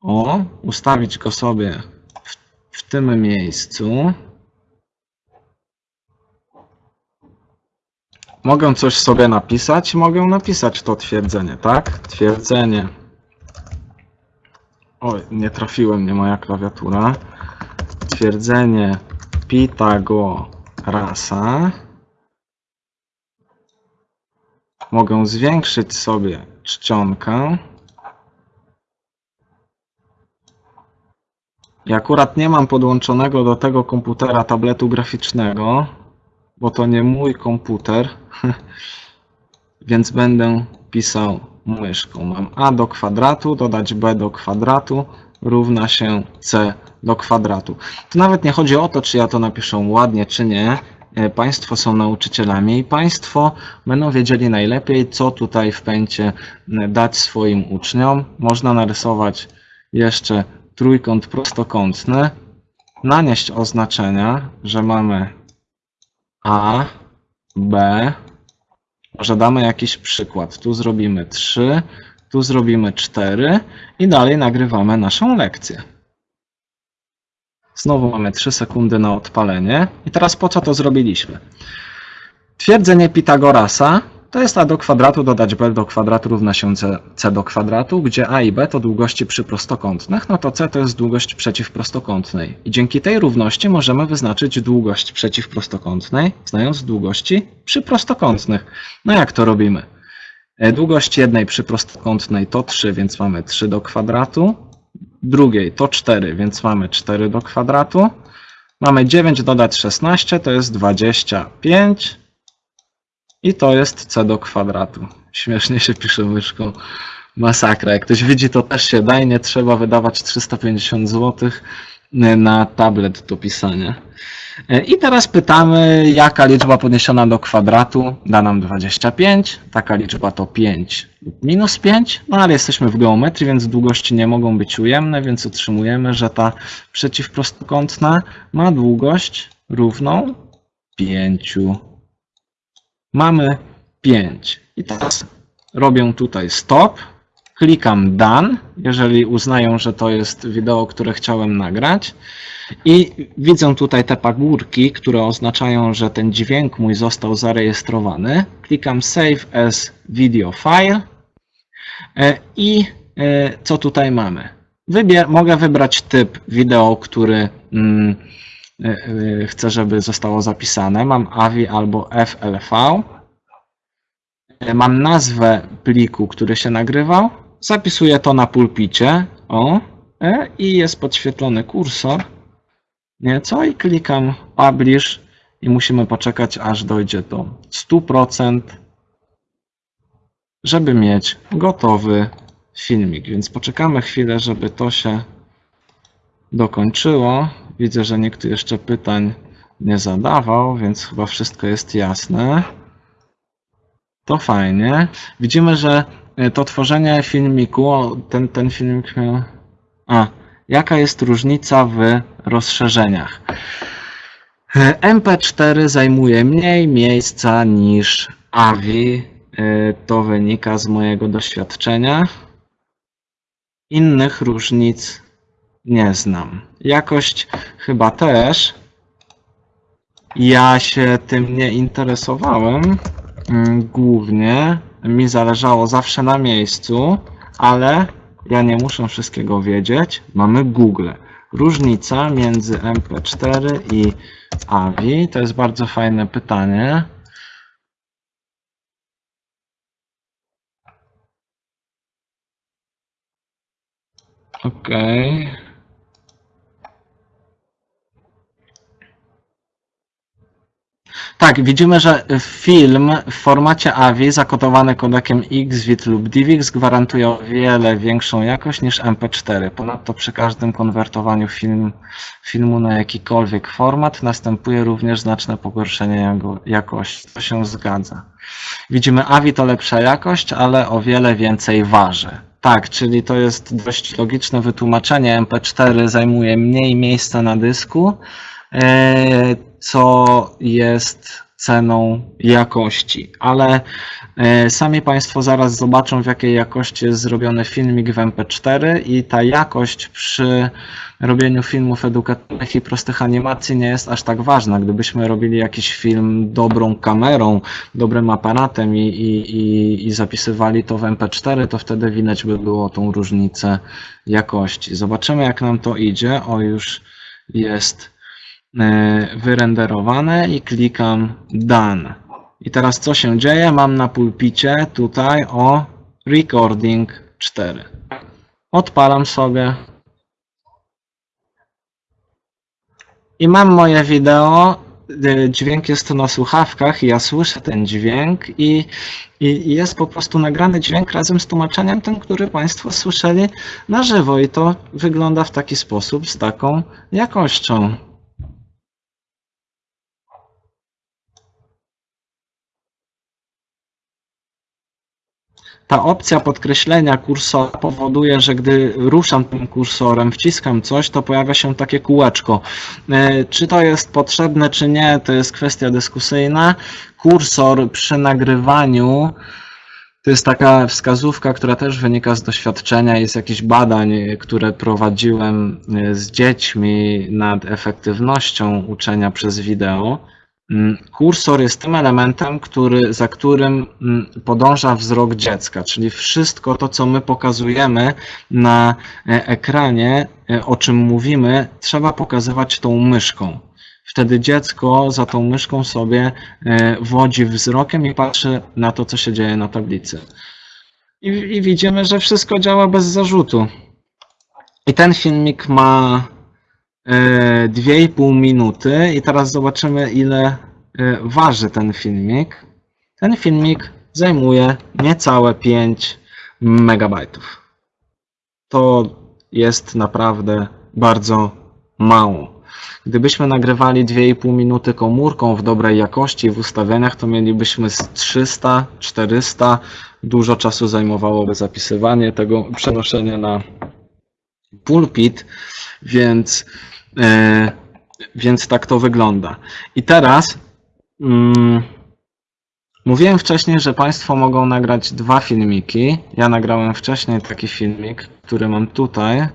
O, ustawić go sobie w, w tym miejscu. Mogę coś sobie napisać, mogę napisać to twierdzenie, tak? Twierdzenie. Oj, nie trafiłem mnie moja klawiatura. Twierdzenie Pitagorasa. Mogę zwiększyć sobie czcionkę. I akurat nie mam podłączonego do tego komputera tabletu graficznego, bo to nie mój komputer, więc będę pisał myszką. Mam a do kwadratu, dodać b do kwadratu równa się c do kwadratu. Tu nawet nie chodzi o to, czy ja to napiszę ładnie, czy nie. E, Państwo są nauczycielami i Państwo będą wiedzieli najlepiej, co tutaj w pęcie dać swoim uczniom. Można narysować jeszcze trójkąt prostokątny, nanieść oznaczenia, że mamy A, B, może damy jakiś przykład. Tu zrobimy 3, tu zrobimy 4 i dalej nagrywamy naszą lekcję. Znowu mamy 3 sekundy na odpalenie. I teraz po co to zrobiliśmy? Twierdzenie Pitagorasa to jest a do kwadratu dodać b do kwadratu równa się c, c do kwadratu, gdzie a i b to długości przyprostokątnych, no to c to jest długość przeciwprostokątnej. I dzięki tej równości możemy wyznaczyć długość przeciwprostokątnej, znając długości przyprostokątnych. No jak to robimy? E, Długość jednej przyprostokątnej to 3, więc mamy 3 do kwadratu. Drugiej to 4, więc mamy 4 do kwadratu. Mamy 9 dodać 16, to jest 25. I to jest c do kwadratu. Śmiesznie się pisze myszką. Masakra. Jak ktoś widzi, to też się daje. Nie trzeba wydawać 350 zł na tablet do pisania. E, I teraz pytamy, jaka liczba podniesiona do kwadratu da nam 25. Taka liczba to 5 lub minus 5. No ale jesteśmy w geometrii, więc długości nie mogą być ujemne, więc otrzymujemy, że ta przeciwprostokątna ma długość równą 5. Mamy 5. I teraz robię tutaj stop, klikam done, jeżeli uznają, że to jest wideo, które chciałem nagrać. I widzę tutaj te pagórki, które oznaczają, że ten dźwięk mój został zarejestrowany. Klikam Save as Video File. E, I e, co tutaj mamy? Wybier mogę wybrać typ wideo, który mm, chcę, żeby zostało zapisane. Mam AVI albo FLV. E, Mam nazwę pliku, który się nagrywał. Zapisuję to na pulpicie. O, e, i jest podświetlony kursor. Nieco i klikam Publish i musimy poczekać, aż dojdzie do 100%, żeby mieć gotowy filmik. Więc poczekamy chwilę, żeby to się dokończyło. Widzę, że nikt jeszcze pytań nie zadawał, więc chyba wszystko jest jasne. To fajnie. Widzimy, że y, to tworzenie filmiku, ten, ten filmik miał... A, jaka jest różnica w rozszerzeniach? Y, MP4 zajmuje mniej miejsca niż AVI. Y, To wynika z mojego doświadczenia. Innych różnic nie znam. Jakość chyba też. Ja się tym nie interesowałem. Mm, Głównie mi zależało zawsze na miejscu, ale ja nie muszę wszystkiego wiedzieć. Mamy Google. Różnica między MP4 i AVI to jest bardzo fajne pytanie. Okej. Tak, widzimy, że film w formacie AVI zakodowany kodekiem XVIT lub DivX gwarantuje o wiele większą jakość niż MP4. Ponadto przy każdym konwertowaniu film, filmu na jakikolwiek format następuje również znaczne pogorszenie jego jakości. To się zgadza. Widzimy AVI to lepsza jakość, ale o wiele więcej waży. Tak, czyli to jest dość logiczne wytłumaczenie. MP4 zajmuje mniej miejsca na dysku, e, co jest ceną jakości, ale e, sami Państwo zaraz zobaczą w jakiej jakości jest zrobiony filmik w MP4 i ta jakość przy robieniu filmów edukacyjnych i prostych animacji nie jest aż tak ważna. Gdybyśmy robili jakiś film dobrą kamerą, dobrym aparatem i, i, i, i zapisywali to w MP4, to wtedy widać by było tą różnicę jakości. Zobaczymy jak nam to idzie. O, już jest wyrenderowane i klikam Done. I teraz co się dzieje? Mam na pulpicie tutaj o Recording 4. Odpalam sobie i mam moje wideo. y, Dźwięk jest na słuchawkach i ja słyszę ten dźwięk i i jest po prostu nagrany dźwięk razem z tłumaczeniem, ten, który Państwo słyszeli na żywo i to wygląda w taki sposób z taką jakością. Ta opcja podkreślenia kursora powoduje, że gdy ruszam tym kursorem, wciskam coś, to pojawia się takie kółeczko. E, Czy to jest potrzebne, czy nie, to jest kwestia dyskusyjna. Kursor przy nagrywaniu to jest taka wskazówka, która też wynika z doświadczenia i z jakichś badań, które prowadziłem e, z dziećmi nad efektywnością uczenia przez wideo. Mm, Kursor jest tym elementem, który, za którym mm, podąża wzrok dziecka, czyli wszystko to, co my pokazujemy na e, ekranie, e, o czym mówimy, trzeba pokazywać tą myszką. Wtedy dziecko za tą myszką sobie e, wodzi wzrokiem i patrzy na to, co się dzieje na tablicy. I, i widzimy, że wszystko działa bez zarzutu. I ten filmik ma 2,5 minuty i teraz zobaczymy ile e, waży ten filmik. Ten filmik zajmuje niecałe 5 megabajtów. To jest naprawdę bardzo mało. Gdybyśmy nagrywali 2,5 minuty komórką w dobrej jakości w ustawieniach, to mielibyśmy z 300, 400. Dużo czasu zajmowałoby zapisywanie tego, przenoszenie na pulpit, więc, e, więc tak to wygląda. I teraz mm, mówiłem wcześniej, że Państwo mogą nagrać dwa filmiki. Ja nagrałem wcześniej taki filmik, który mam tutaj.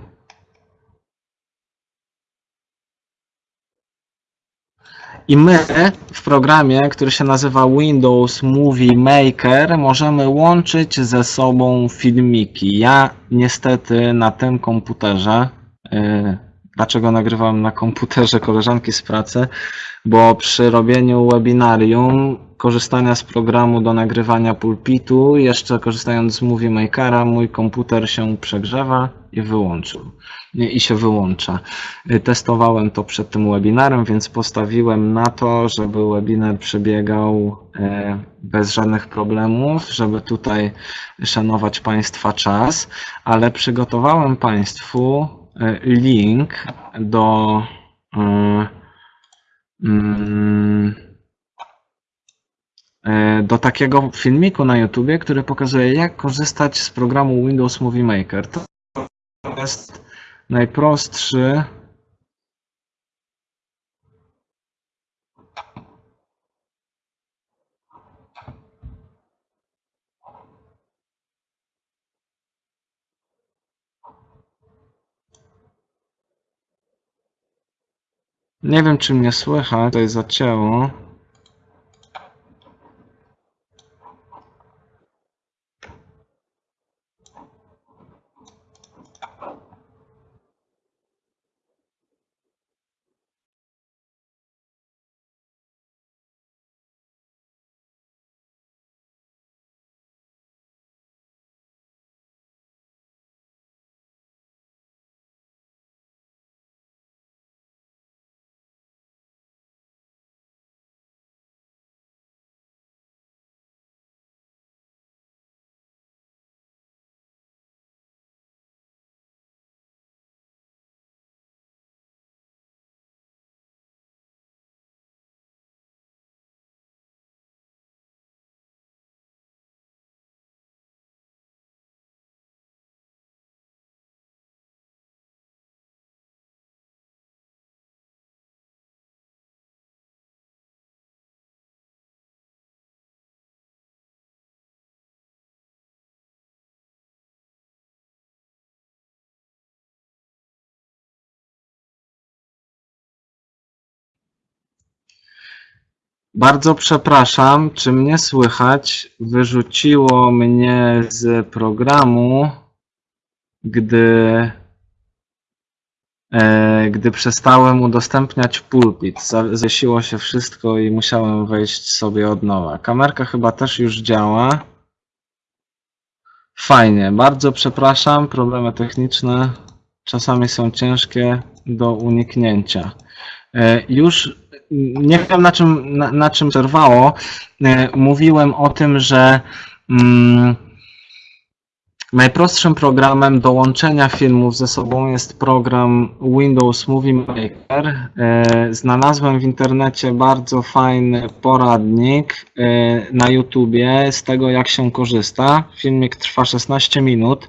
I my w programie, który się nazywa Windows Movie Maker, możemy łączyć ze sobą filmiki. Ja niestety na tym komputerze, yy, dlaczego nagrywam na komputerze koleżanki z pracy, bo przy robieniu webinarium, korzystania z programu do nagrywania pulpitu, jeszcze korzystając z Movie Makera, mój komputer się przegrzewa i wyłączył. I się wyłącza. Testowałem to przed tym webinarem, więc postawiłem na to, żeby webinar przebiegał e, bez żadnych problemów, żeby tutaj szanować Państwa czas, ale przygotowałem Państwu link do, e, mm, e, do takiego filmiku na YouTubie, który pokazuje, jak korzystać z programu Windows Movie Maker. To jest najprostszy. Nie wiem, czy mnie słychać, tutaj zacięło. Bardzo przepraszam, czy mnie słychać? Wyrzuciło mnie z programu, gdy, e, gdy przestałem udostępniać pulpit. Zawiesiło się wszystko i musiałem wejść sobie od nowa. Kamerka chyba też już działa. Fajnie, bardzo przepraszam, problemy techniczne czasami są ciężkie do uniknięcia. E, Już nie wiem na czym, na, na czym przerwało. E, Mówiłem o tym, że mm, najprostszym programem do łączenia filmów ze sobą jest program Windows Movie Maker. E, Znalazłem w internecie bardzo fajny poradnik e, na YouTubie z tego, jak się korzysta. Filmik trwa 16 minut,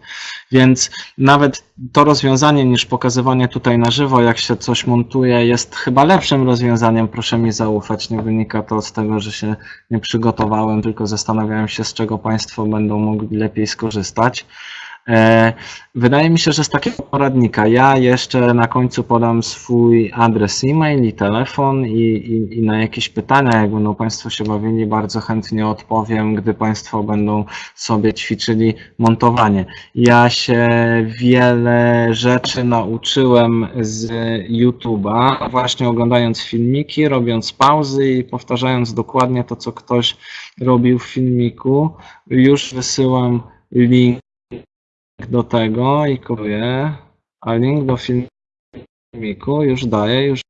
więc nawet to rozwiązanie niż pokazywanie tutaj na żywo, jak się coś montuje, jest chyba lepszym rozwiązaniem. Proszę mi zaufać. Nie wynika to z tego, że się nie przygotowałem, tylko zastanawiałem się, z czego Państwo będą mogli lepiej skorzystać. E, Wydaje mi się, że z takiego poradnika ja jeszcze na końcu podam swój adres e-mail i telefon i, i, i na jakieś pytania, jak będą Państwo się bawili, bardzo chętnie odpowiem, gdy Państwo będą sobie ćwiczyli montowanie. Ja się wiele rzeczy nauczyłem z YouTube'a, właśnie oglądając filmiki, robiąc pauzy i powtarzając dokładnie to, co ktoś robił w filmiku. Już wysyłam link do tego i kopiuję, a link do filmiku już daję, już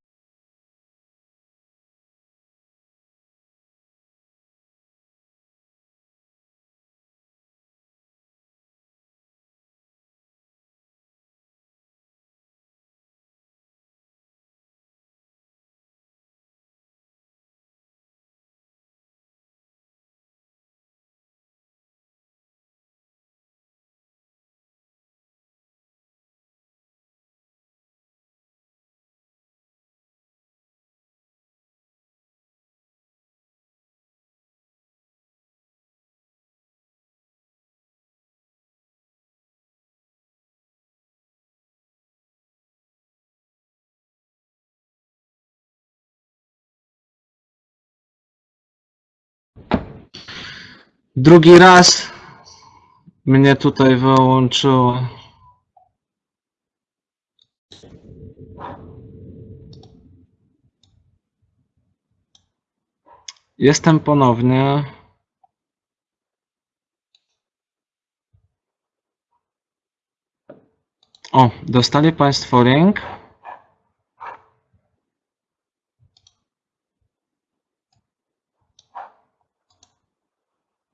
drugi raz mnie tutaj wyłączyło. Jestem ponownie. O, dostali Państwo link.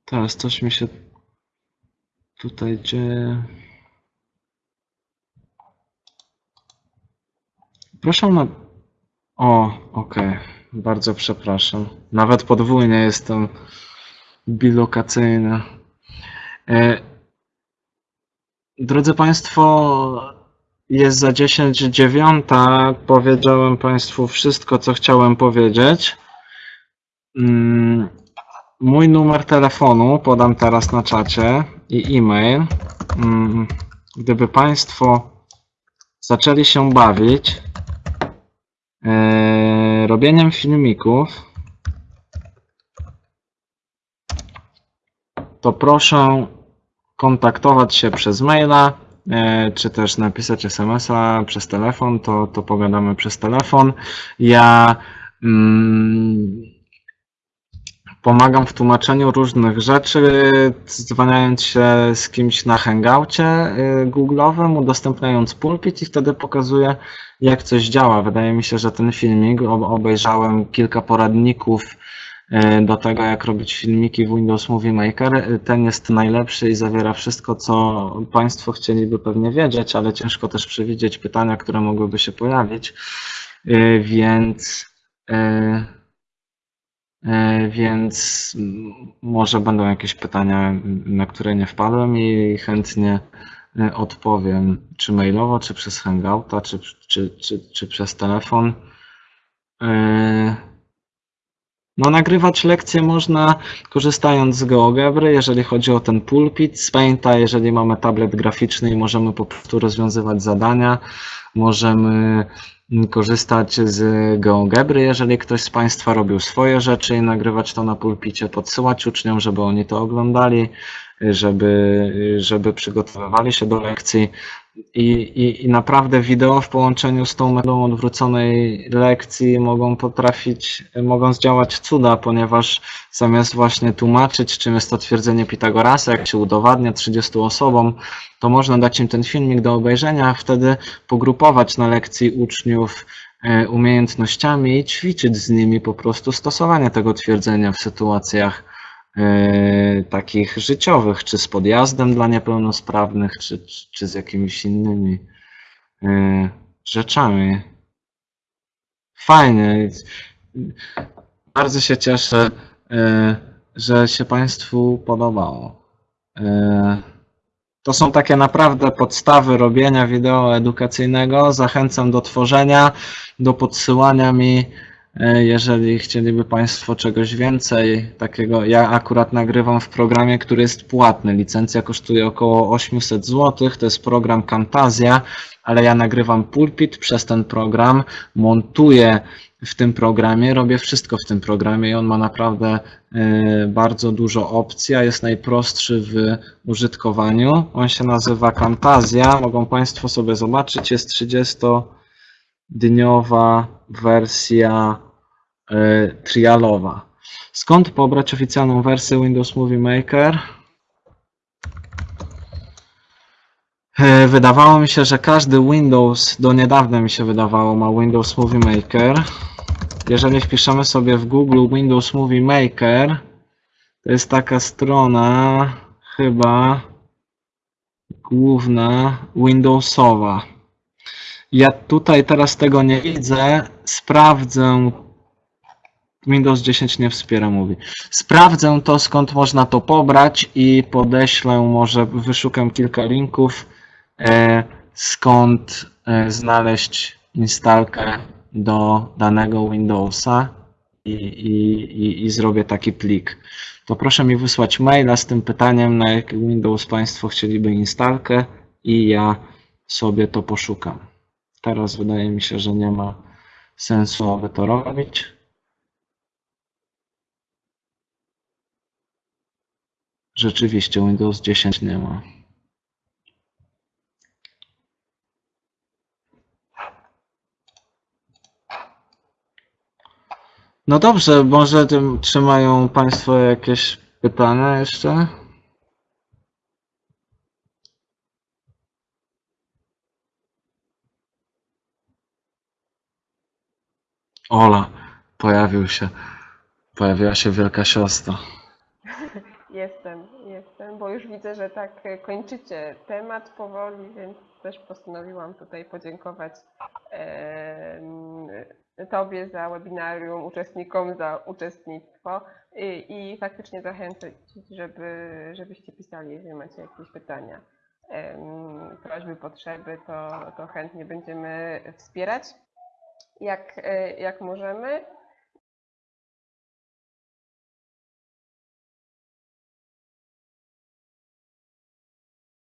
Teraz coś mi się tutaj dzieje. Proszę na. O, okej. Bardzo przepraszam. Nawet podwójnie jestem bilokacyjny. E, Drodzy Państwo, jest za 10 dziewiąta. Powiedziałem Państwu wszystko, co chciałem powiedzieć. Mój numer telefonu podam teraz na czacie i e-mail. Mm, Gdyby Państwo zaczęli się bawić e, robieniem filmików, to proszę kontaktować się przez maila, e, czy też napisać SMS-a przez telefon, to, to pogadamy przez telefon. Ja mm, pomagam w tłumaczeniu różnych rzeczy, dzwaniając się z kimś na hangoucie y, Google'owym, udostępniając pulpit i wtedy pokazuję, jak coś działa. Wydaje mi się, że ten filmik, ob- obejrzałem kilka poradników y, do tego, jak robić filmiki w Windows Movie Maker. Y, Ten jest najlepszy i zawiera wszystko, co Państwo chcieliby pewnie wiedzieć, ale ciężko też przewidzieć pytania, które mogłyby się pojawić. Więc Więc mm, może będą jakieś pytania, na które nie wpadłem i chętnie e, odpowiem, czy mailowo, czy przez Hangouta, czy, czy, czy, czy przez telefon. E, No, nagrywać lekcje można korzystając z GeoGebry, jeżeli chodzi o ten pulpit, z Painta, jeżeli mamy tablet graficzny i możemy po prostu rozwiązywać zadania, możemy korzystać z GeoGebry, jeżeli ktoś z Państwa robił swoje rzeczy i nagrywać to na pulpicie, podsyłać uczniom, żeby oni to oglądali, żeby, żeby przygotowywali się do lekcji. I, i, I naprawdę wideo w połączeniu z tą metodą odwróconej lekcji mogą potrafić, mogą zdziałać cuda, ponieważ zamiast właśnie tłumaczyć, czym jest to twierdzenie Pitagorasa, jak się udowadnia 30 osobom, to można dać im ten filmik do obejrzenia, a wtedy pogrupować na lekcji uczniów e, umiejętnościami i ćwiczyć z nimi po prostu stosowanie tego twierdzenia w sytuacjach takich życiowych, czy z podjazdem dla niepełnosprawnych, czy, czy- z jakimiś innymi e, rzeczami. Fajnie. Bardzo się cieszę, e, że się Państwu podobało. To są takie naprawdę podstawy robienia wideo edukacyjnego. Zachęcam do tworzenia, do podsyłania mi, jeżeli chcieliby Państwo czegoś więcej takiego. Ja akurat nagrywam w programie, który jest płatny. Licencja kosztuje około 800 zł. To jest program Camtasia, ale ja nagrywam pulpit przez ten program, montuję w tym programie, robię wszystko w tym programie i on ma naprawdę e, bardzo dużo opcji, a jest najprostszy w użytkowaniu. On się nazywa Camtasia. Mogą Państwo sobie zobaczyć. Jest 30-dniowa wersja e, trialowa. Skąd pobrać oficjalną wersję Windows Movie Maker? E, Wydawało mi się, że każdy Windows, do niedawna mi się wydawało, ma Windows Movie Maker. Jeżeli wpiszemy sobie w Google Windows Movie Maker, to jest taka strona chyba główna Windowsowa. Ja tutaj teraz tego nie widzę. Sprawdzę. Windows 10 nie wspiera mówi. Sprawdzę to skąd można to pobrać i podeślę, może wyszukam kilka linków, e, skąd e, znaleźć instalkę do danego Windowsa i, i, i, i zrobię taki plik. To proszę mi wysłać maila z tym pytaniem, na jaki Windows Państwo chcieliby instalkę i ja sobie to poszukam. Teraz wydaje mi się, że nie ma sensu, aby to robić. Rzeczywiście Windows 10 nie ma. No dobrze, może tym, czy mają Państwo jakieś pytania jeszcze? Ola, pojawił się, pojawiła się wielka siostra. Jestem, jestem, bo już widzę, że tak e, kończycie temat powoli, więc też postanowiłam tutaj podziękować Tobie za webinarium, uczestnikom za uczestnictwo i, i faktycznie zachęcać, żeby, żebyście pisali, jeżeli macie jakieś pytania, prośby, potrzeby, to, to chętnie będziemy wspierać jak, e, jak możemy.